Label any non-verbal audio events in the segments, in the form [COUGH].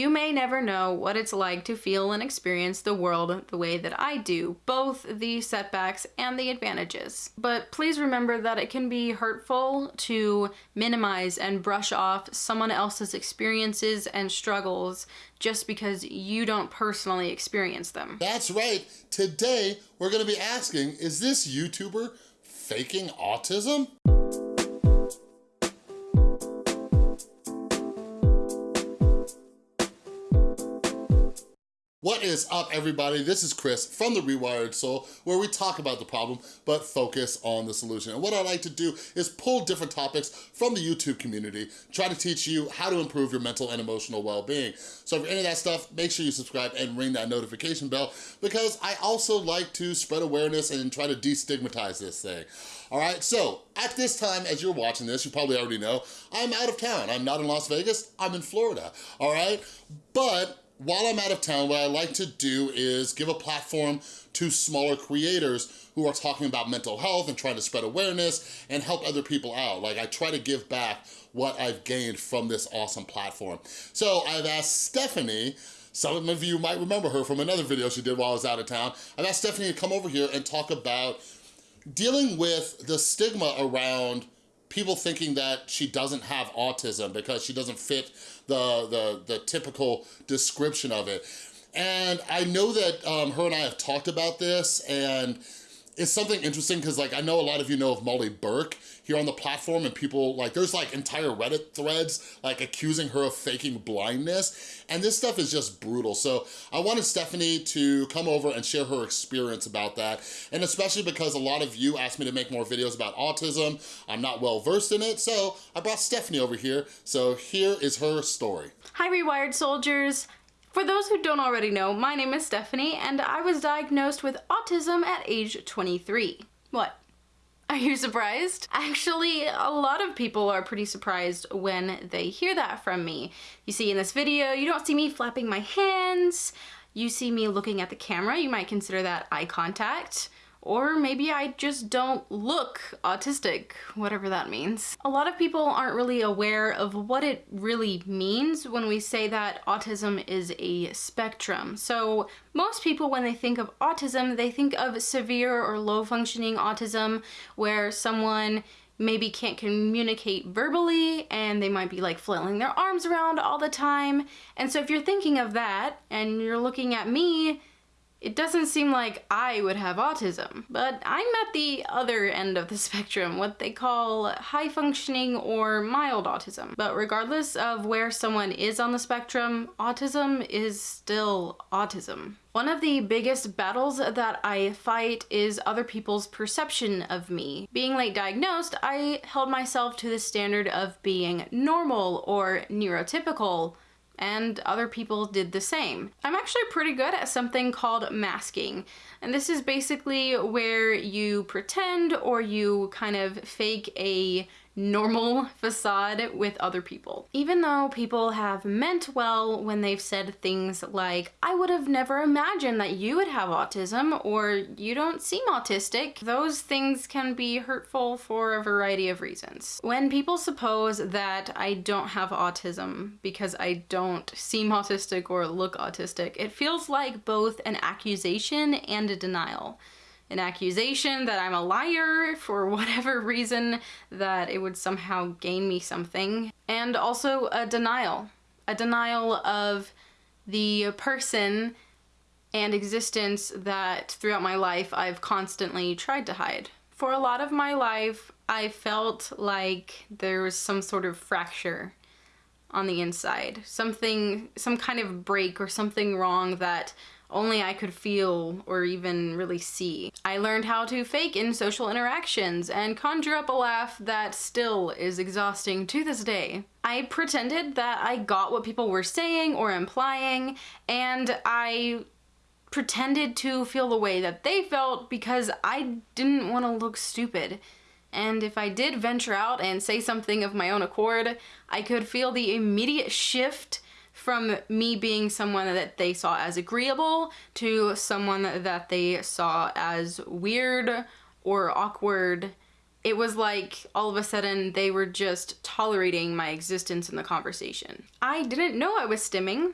You may never know what it's like to feel and experience the world the way that I do, both the setbacks and the advantages. But please remember that it can be hurtful to minimize and brush off someone else's experiences and struggles just because you don't personally experience them. That's right. Today, we're gonna be asking, is this YouTuber faking autism? What is up, everybody? This is Chris from The Rewired Soul, where we talk about the problem, but focus on the solution. And what I like to do is pull different topics from the YouTube community, try to teach you how to improve your mental and emotional well-being. So if you're into that stuff, make sure you subscribe and ring that notification bell, because I also like to spread awareness and try to destigmatize this thing. All right, so at this time, as you're watching this, you probably already know, I'm out of town. I'm not in Las Vegas, I'm in Florida, all right? But while I'm out of town, what I like to do is give a platform to smaller creators who are talking about mental health and trying to spread awareness and help other people out. Like I try to give back what I've gained from this awesome platform. So I've asked Stephanie, some of you might remember her from another video she did while I was out of town. I've asked Stephanie to come over here and talk about dealing with the stigma around people thinking that she doesn't have autism because she doesn't fit the, the, the typical description of it. And I know that um, her and I have talked about this and it's something interesting because like I know a lot of you know of Molly Burke here on the platform and people like there's like entire Reddit threads like accusing her of faking blindness and this stuff is just brutal. So I wanted Stephanie to come over and share her experience about that and especially because a lot of you asked me to make more videos about autism. I'm not well versed in it so I brought Stephanie over here. So here is her story. Hi Rewired Soldiers! For those who don't already know, my name is Stephanie and I was diagnosed with autism at age 23. What? Are you surprised? Actually, a lot of people are pretty surprised when they hear that from me. You see in this video, you don't see me flapping my hands, you see me looking at the camera, you might consider that eye contact. Or maybe I just don't look autistic, whatever that means. A lot of people aren't really aware of what it really means when we say that autism is a spectrum. So most people, when they think of autism, they think of severe or low functioning autism where someone maybe can't communicate verbally and they might be like flailing their arms around all the time. And so if you're thinking of that and you're looking at me, it doesn't seem like I would have autism, but I'm at the other end of the [LAUGHS] spectrum, what they call high functioning or mild autism. But regardless of where someone is on the spectrum, autism is still autism. One of the biggest battles that I fight is other people's perception of me. Being late diagnosed, I held myself to the standard of being normal or neurotypical, and other people did the same. I'm actually pretty good at something called masking. And this is basically where you pretend or you kind of fake a normal facade with other people. Even though people have meant well when they've said things like, I would have never imagined that you would have autism or you don't seem autistic, those things can be hurtful for a variety of reasons. When people suppose that I don't have autism because I don't seem autistic or look autistic, it feels like both an accusation and a denial an accusation that I'm a liar for [LAUGHS] whatever reason, that it would somehow gain me something, and also a denial. A denial of the person and existence that throughout my life I've constantly tried to hide. For a lot of my life, I felt like there was some sort of fracture on the inside. Something, some kind of break or something wrong that only I could feel or even really see. I learned how to fake in social interactions and conjure up a laugh that still is exhausting to this day. I pretended that I got what people were saying or implying and I pretended to feel the way that they felt because I didn't want to look stupid. And if I did venture out and say something of my own accord, I could feel the immediate shift from me being someone that they saw as agreeable to someone that they saw as weird or awkward. It was like all of a sudden they were just tolerating my existence in the conversation. I didn't know I was stimming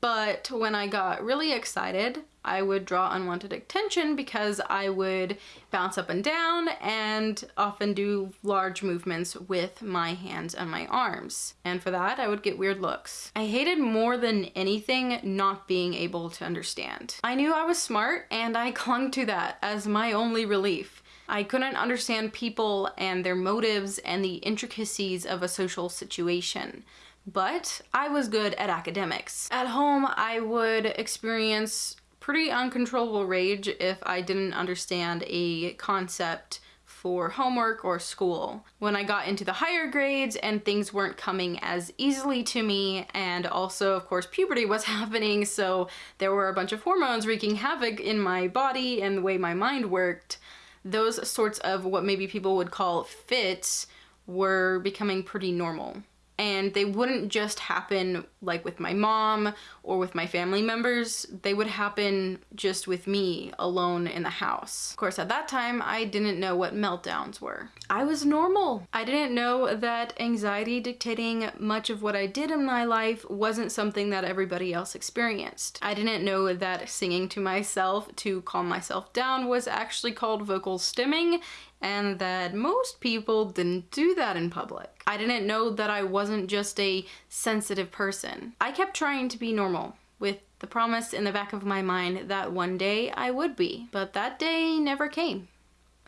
But when I got really excited, I would draw unwanted attention because I would bounce up and down and often do large movements with my hands and my arms. And for that, I would get weird looks. I hated more than anything not being able to understand. I knew I was smart and I [LAUGHS] clung to that as my only relief. I couldn't understand people and their motives and the intricacies of a social situation but I was good at academics. At home, I would experience pretty uncontrollable rage if I didn't understand a concept for homework or school. When I got into the higher grades and things weren't coming as easily to me and also of course puberty was [LAUGHS] happening so there were a bunch of hormones wreaking havoc in my body and the way my mind worked, those sorts of what maybe people would call fits were becoming pretty normal and they wouldn't just happen like with my mom or with my family members, they would happen just with me alone in the house. Of course, at that time, I didn't know what meltdowns were. I was normal. I didn't know that anxiety dictating much of what I did in my life wasn't something that everybody else experienced. I didn't know that singing to myself to calm myself down was actually called vocal stimming and that most people didn't do that in public. I didn't know that I wasn't just a sensitive person. I kept trying to be normal with the promise in the back of my mind that one day I would be, but that day never came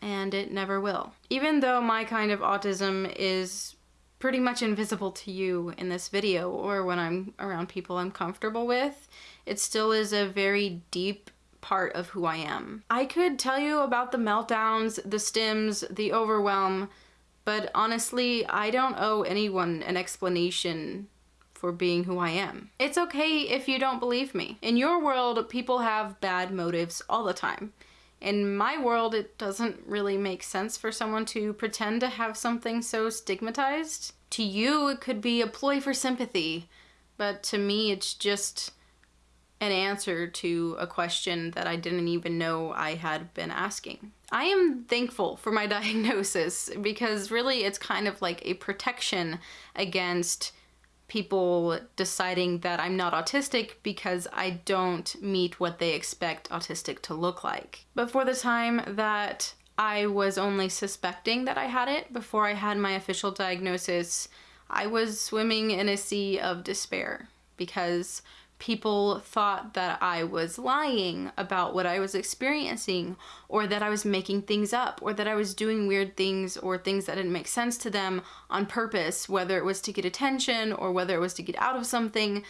and it never will. Even though my kind of autism is pretty much invisible to you in this video or when I'm around people I'm comfortable with, it still is a very deep part of who I am. I could tell you about the meltdowns, the stims, the overwhelm, but honestly, I don't owe anyone an explanation for being who I am. It's okay if you don't believe me. In your world, people have bad motives all the time. In my world, it doesn't really make sense for someone to pretend to have something so stigmatized. To you, it could be a ploy for sympathy, but to me, it's just an answer to a question that I didn't even know I had been asking. I am thankful for my [LAUGHS] diagnosis because really it's kind of like a protection against people deciding that I'm not autistic because I don't meet what they expect autistic to look like. But for the time that I was only suspecting that I had it before I had my official diagnosis, I was swimming in a sea of despair because people thought that I was lying about what I was experiencing or that I was making things up or that I was doing weird things or things that didn't make sense to them on purpose, whether it was to get attention or whether it was to get out of something.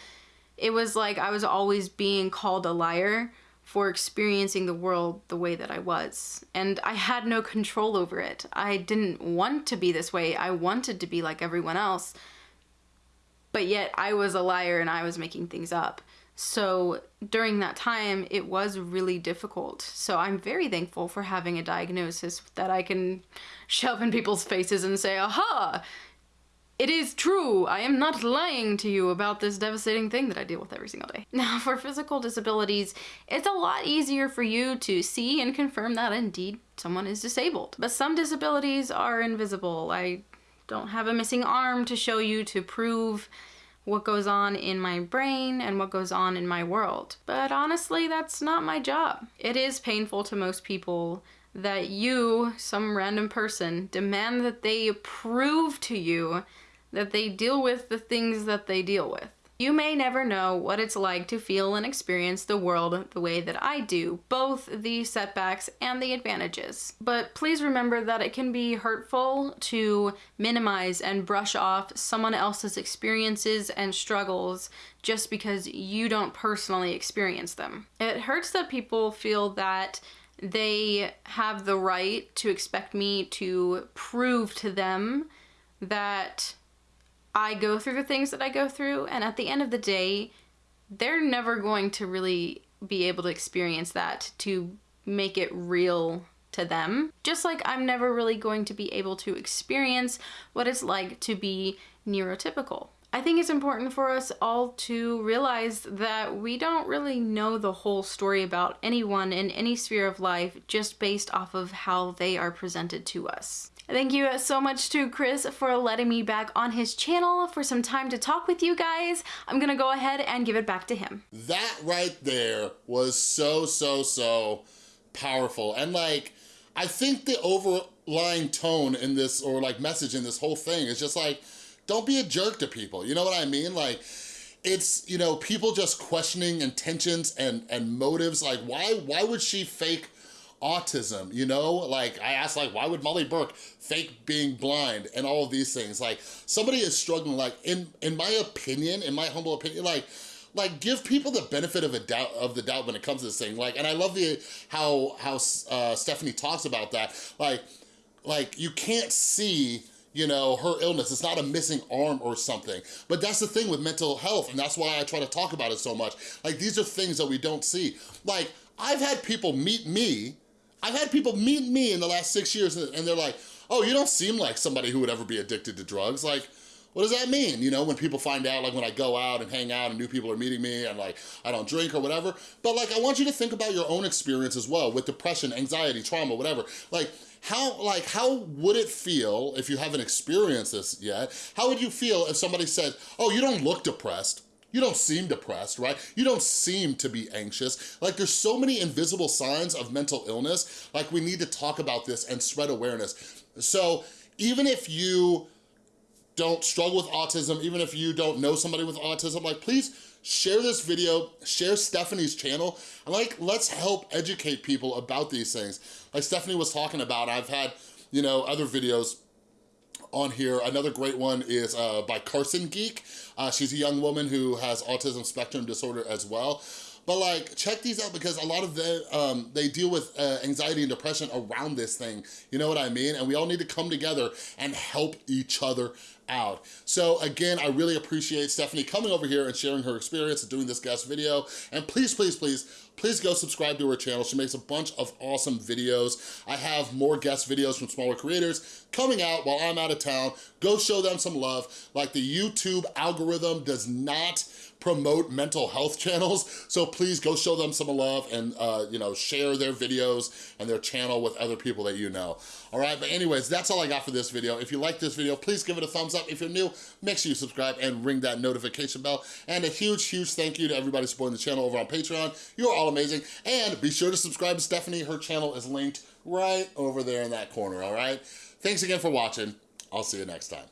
It was like I was always being called a liar for experiencing the world the way that I was. And I had no control over it. I didn't want to be this way. I wanted to be like everyone else but yet I was a liar and I was making things up. So during that time, it was really difficult. So I'm very thankful for having a diagnosis that I can shove in people's faces and say, aha, it is true. I am not lying to you about this devastating thing that I deal with every single day. [LAUGHS] Now, for physical disabilities, it's a lot easier for you to see and confirm that indeed someone is disabled. But some disabilities are invisible. I don't have a missing arm to show you to prove what goes on in my brain and what goes on in my world. But honestly, that's not my job. It is painful to most people that you, some random person, demand that they prove to you that they deal with the things that they deal with. You may never know what it's like to feel and experience the world the way that I do, both the setbacks and the advantages. But please remember that it can be hurtful to minimize and brush off someone else's experiences and struggles just because you don't personally experience them. It hurts that people feel that they have the right to expect me to prove to them that I go through the things that I go through, and at the end of the day, they're never going to really be able to experience that to make it real to them. Just like I'm never really going to be able to experience what it's like to be neurotypical. I think it's important for us all to realize that we don't really know the whole story about anyone in any sphere of life just based off of how they are presented to us. Thank you so much to Chris for letting me back on his channel for some time to talk with you guys. I'm gonna go ahead and give it back to him. That right there was so, so, so powerful. And like, I think the overlying tone in this, or like message in this whole thing is just like, don't be a jerk to people. You know what I mean? Like, it's, you know, people just questioning intentions and, and motives. Like, why, why would she fake autism, you know? Like, I asked, like, why would Molly Burke fake being blind and all of these things? Like, somebody is struggling, like, in, in my opinion, in my humble opinion, like, like give people the benefit of a doubt of the doubt when it comes to this thing like and i love the how how uh, stephanie talks about that like like you can't see you know, her illness. It's not a missing arm or something. But that's the thing with mental health, and that's why I try to talk about it so much. Like, these are things that we don't see. Like, I've had people meet me, I've had people meet me in the last six years, and they're like, oh, you don't seem like somebody who would ever be addicted to drugs. Like, what does that mean? You know, when people find out, like when I go out and hang out and new people are meeting me and like, I don't drink or whatever. But like, I want you to think about your own experience as well with depression, anxiety, trauma, whatever. Like, how, like, how would it feel if you haven't experienced this yet? How would you feel if somebody said, oh, you don't look depressed? You don't seem depressed, right? You don't seem to be anxious. Like there's so many invisible signs of mental illness. Like we need to talk about this and spread awareness. So even if you don't struggle with autism, even if you don't know somebody with autism, like please share this video, share Stephanie's channel, like, let's help educate people about these things. Like Stephanie was talking about, I've had, you know, other videos on here. Another great one is uh, by Carson Geek. Uh, she's a young woman who has autism spectrum disorder as well. But like, check these out because a lot of them, um, they deal with uh, anxiety and depression around this thing. You know what I mean? And we all need to come together and help each other out. So again, I really appreciate Stephanie coming over here and sharing her experience and doing this guest video. And please, please, please, please go subscribe to her channel. She makes a bunch of awesome videos. I have more guest videos from smaller creators coming out while I'm out of town. Go show them some love. Like the YouTube algorithm does not promote mental health [LAUGHS] channels. So please go show them some love and, uh, you know, share their videos and their channel with other people that you know. All right, but anyways, that's all I got for this video. If you like this video, please give it a thumbs up. If you're new, make sure you subscribe and ring that notification bell. And a huge, huge thank you to everybody supporting the channel over on Patreon. You're all amazing. And be sure to subscribe to Stephanie. Her channel is linked right over there in that corner, all right? Thanks again for watching. I'll see you next time.